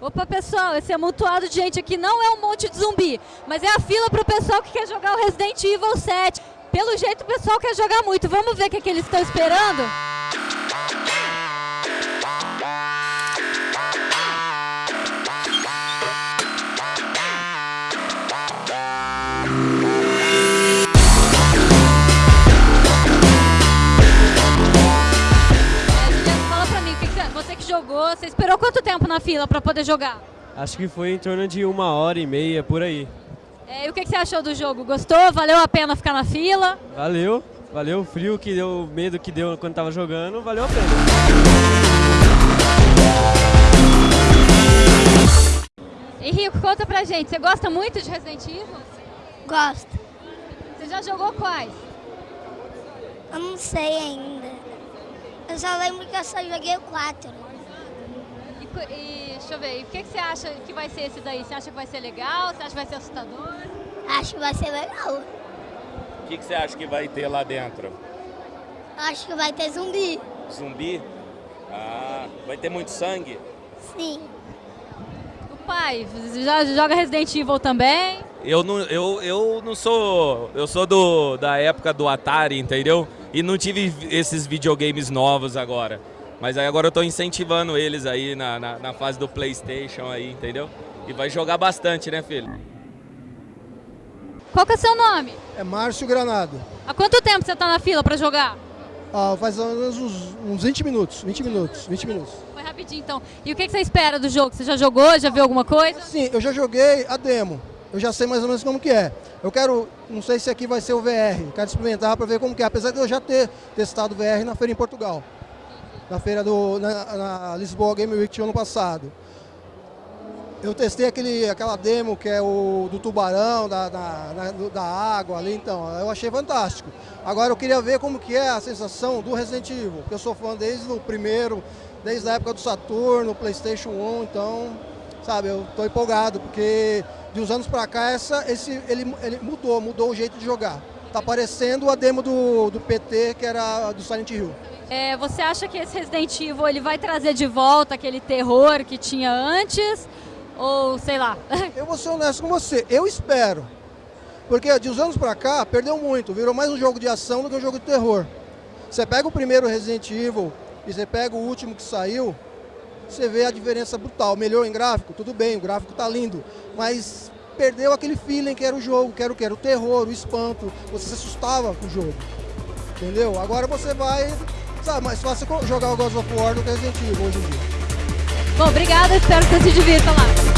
Opa, pessoal, esse amontoado de gente aqui não é um monte de zumbi, mas é a fila para o pessoal que quer jogar o Resident Evil 7. Pelo jeito, o pessoal quer jogar muito. Vamos ver o que, é que eles estão esperando? Você esperou quanto tempo na fila para poder jogar? Acho que foi em torno de uma hora e meia, por aí. É, e o que, você achou do jogo? Gostou? Valeu a pena ficar na fila? Valeu, valeu o frio que deu, o medo que deu quando tava jogando, valeu a pena. Henrico, conta pra gente, você gosta muito de Resident Evil? Gosto. Você já jogou quais? Eu não sei ainda. Eu só lembro que eu só joguei o 4. E, deixa eu ver, e o que, que você acha que vai ser esse daí? Você acha que vai ser legal? Você acha que vai ser assustador? Acho que vai ser legal. O que, que você acha que vai ter lá dentro? Acho que vai ter zumbi. Zumbi? Ah, vai ter muito sangue? Sim. O pai, já joga Resident Evil também? Eu não, eu, eu não sou. Eu sou do, da época do Atari, entendeu? E não tive esses videogames novos agora. Mas aí agora eu estou incentivando eles aí na, na, na, fase do Playstation aí, entendeu? E vai jogar bastante, né, filho? Qual que é o seu nome? É Márcio Granado. Há quanto tempo você está na fila para jogar? Ah, faz uns, uns 20 minutos, 20 minutos, 20 minutos. Foi rapidinho então. E o que, que você espera do jogo? Você já jogou, já viu alguma coisa? Sim, eu já joguei a demo. Eu já sei mais ou menos como que é. Eu quero, não sei se aqui vai ser o VR, quero experimentar para ver como que é, apesar de eu já ter testado o VR na feira em Portugal na feira do na, na Lisboa Game Week ano passado. Eu testei aquele, aquela demo que é o do tubarão, da, da, da, água ali, então, eu achei fantástico. Agora eu queria ver como que é a sensação do Resident Evil, porque eu sou fã desde o primeiro, desde a época do Saturno, Playstation 1, então, sabe, eu estou empolgado, porque de uns anos para cá essa, esse, ele, ele mudou, mudou o jeito de jogar. Tá parecendo a demo do, do PT, que era do Silent Hill. É, você acha que esse Resident Evil ele vai trazer de volta aquele terror que tinha antes? Ou sei lá? Eu vou ser honesto com você, eu espero. Porque de uns anos pra cá, perdeu muito, virou mais um jogo de ação do que um jogo de terror. Você pega o primeiro Resident Evil e você pega o último que saiu, você vê a diferença brutal. Melhor em gráfico, tudo bem, o gráfico tá lindo, mas perdeu aquele feeling que era o jogo, que era o que? Era o terror, o espanto, você se assustava com o jogo. Entendeu? Agora você vai Sabe, mais fácil jogar o God of War do que Resident Evil hoje em dia. Bom, obrigada, espero que você se divirta lá.